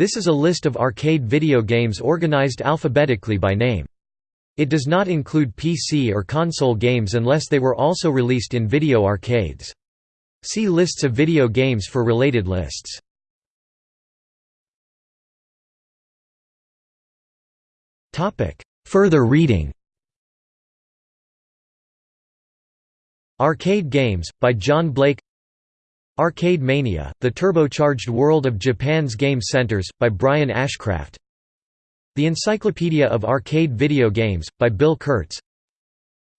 This is a list of arcade video games organized alphabetically by name. It does not include PC or console games unless they were also released in video arcades. See lists of video games for related lists. Further reading Arcade Games, by John Blake Arcade Mania, The Turbocharged World of Japan's Game Centers, by Brian Ashcraft. The Encyclopedia of Arcade Video Games, by Bill Kurtz.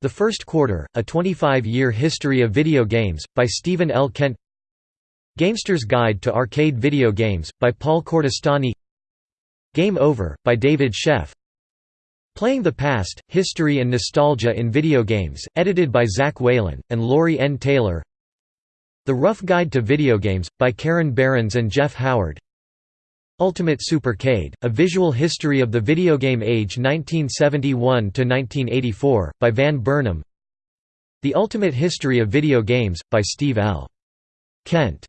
The First Quarter, A 25-Year History of Video Games, by Steven L. Kent. Gamester's Guide to Arcade Video Games, by Paul Cordestani. Game Over, by David Sheff. Playing the Past, History and Nostalgia in Video Games, edited by Zach Whalen, and Laurie N. Taylor The Rough Guide to Video Games, by Karen Berens and Geoff Howard. Ultimate Supercade, A Visual History of the Video Game Age 1971–1984, by Van Burnham The Ultimate History of Video Games, by Steve L. Kent.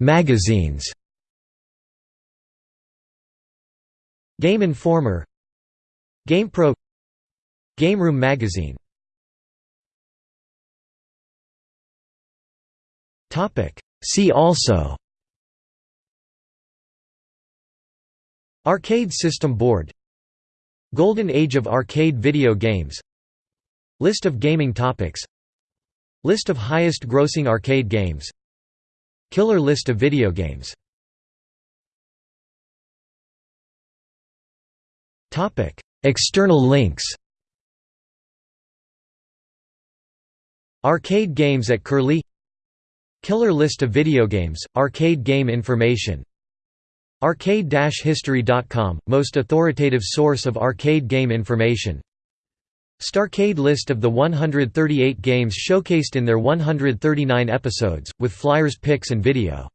Magazines. Game Informer. GamePro Game Room Magazine See also. Arcade System Board. Golden Age of Arcade Video Games. List of gaming topics. List of highest grossing arcade games. Killer list of video games. External links. Arcade games at Curlie Killer list of video games, arcade game information. Arcade-history.com, most authoritative source of arcade game information. Starcade list of the 138 games showcased in their 139 episodes, with flyers pics and video